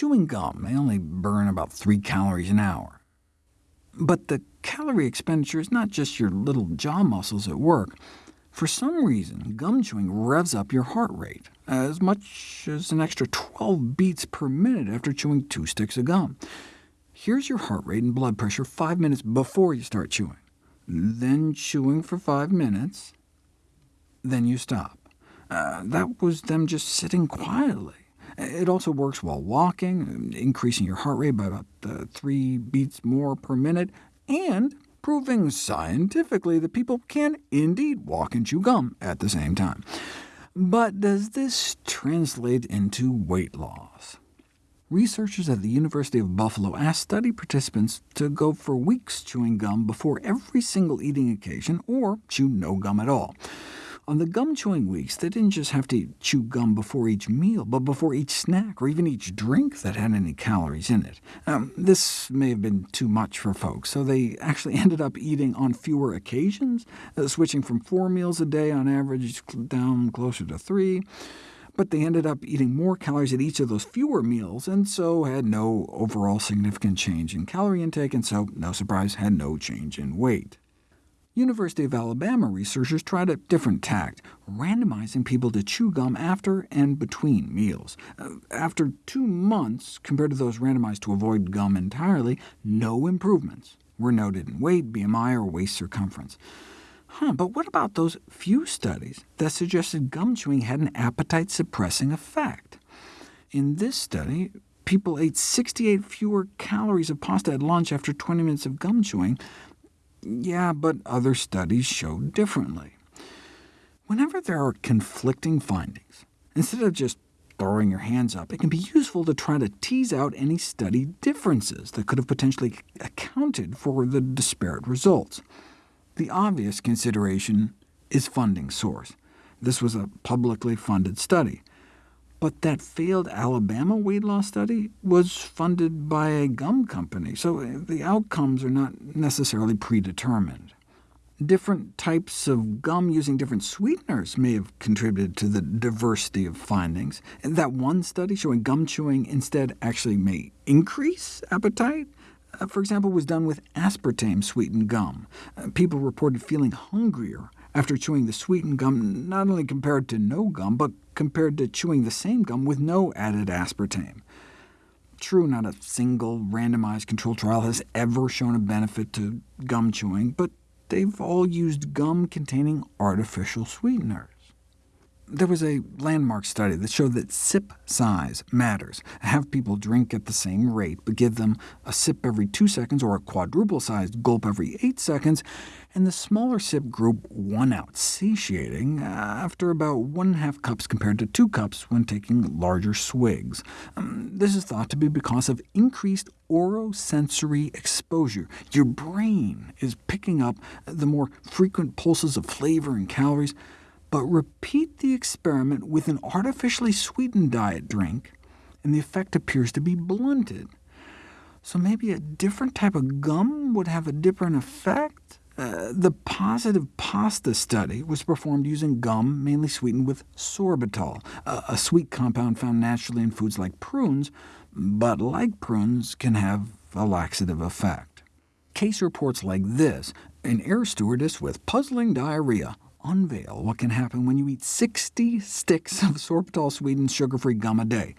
Chewing gum may only burn about 3 calories an hour. But the calorie expenditure is not just your little jaw muscles at work. For some reason, gum chewing revs up your heart rate, as much as an extra 12 beats per minute after chewing two sticks of gum. Here's your heart rate and blood pressure five minutes before you start chewing, then chewing for five minutes, then you stop. Uh, that was them just sitting quietly. It also works while walking, increasing your heart rate by about uh, 3 beats more per minute, and proving scientifically that people can indeed walk and chew gum at the same time. But does this translate into weight loss? Researchers at the University of Buffalo asked study participants to go for weeks chewing gum before every single eating occasion, or chew no gum at all. On the gum chewing weeks, they didn't just have to chew gum before each meal, but before each snack, or even each drink that had any calories in it. Um, this may have been too much for folks, so they actually ended up eating on fewer occasions, uh, switching from four meals a day on average down closer to three but they ended up eating more calories at each of those fewer meals, and so had no overall significant change in calorie intake, and so, no surprise, had no change in weight. University of Alabama researchers tried a different tact, randomizing people to chew gum after and between meals. Uh, after two months, compared to those randomized to avoid gum entirely, no improvements were noted in weight, BMI, or waist circumference. Huh, but what about those few studies that suggested gum chewing had an appetite-suppressing effect? In this study, people ate 68 fewer calories of pasta at lunch after 20 minutes of gum chewing, yeah, but other studies show differently. Whenever there are conflicting findings, instead of just throwing your hands up, it can be useful to try to tease out any study differences that could have potentially accounted for the disparate results. The obvious consideration is funding source. This was a publicly funded study. But that failed Alabama weight loss study was funded by a gum company, so the outcomes are not necessarily predetermined. Different types of gum using different sweeteners may have contributed to the diversity of findings. That one study showing gum chewing instead actually may increase appetite, uh, for example, was done with aspartame-sweetened gum. Uh, people reported feeling hungrier after chewing the sweetened gum, not only compared to no gum, but compared to chewing the same gum with no added aspartame. True, not a single randomized controlled trial has ever shown a benefit to gum chewing, but they've all used gum containing artificial sweeteners. There was a landmark study that showed that sip size matters. Have people drink at the same rate, but give them a sip every two seconds or a quadruple-sized gulp every eight seconds, and the smaller sip group won out, satiating after about one and a half cups compared to two cups when taking larger swigs. Um, this is thought to be because of increased orosensory exposure. Your brain is picking up the more frequent pulses of flavor and calories, but repeat the experiment with an artificially sweetened diet drink, and the effect appears to be blunted. So maybe a different type of gum would have a different effect? Uh, the positive pasta study was performed using gum mainly sweetened with sorbitol, a, a sweet compound found naturally in foods like prunes, but like prunes can have a laxative effect. Case reports like this, an air stewardess with puzzling diarrhea unveil what can happen when you eat 60 sticks of sorbitol-sweetened sugar-free gum a day.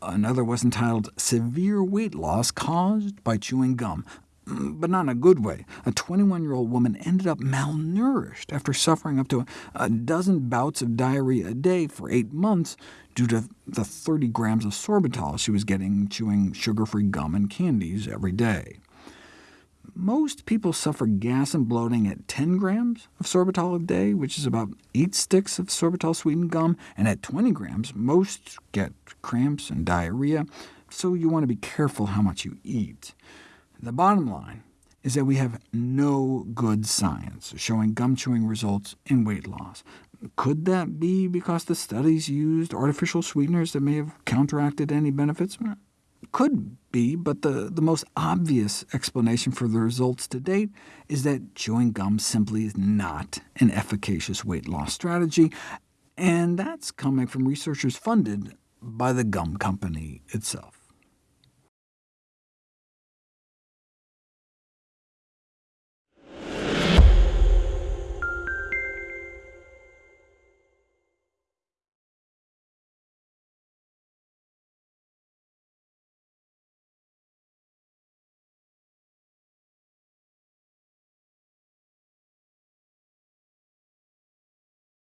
Another was entitled Severe Weight Loss Caused by Chewing Gum, mm, but not in a good way. A 21-year-old woman ended up malnourished after suffering up to a dozen bouts of diarrhea a day for eight months due to the 30 grams of sorbitol she was getting chewing sugar-free gum and candies every day. Most people suffer gas and bloating at 10 grams of sorbitol a day, which is about 8 sticks of sorbitol-sweetened gum, and at 20 grams, most get cramps and diarrhea, so you want to be careful how much you eat. The bottom line is that we have no good science showing gum chewing results in weight loss. Could that be because the studies used artificial sweeteners that may have counteracted any benefits? Could be, but the, the most obvious explanation for the results to date is that chewing gum simply is not an efficacious weight loss strategy, and that's coming from researchers funded by the gum company itself.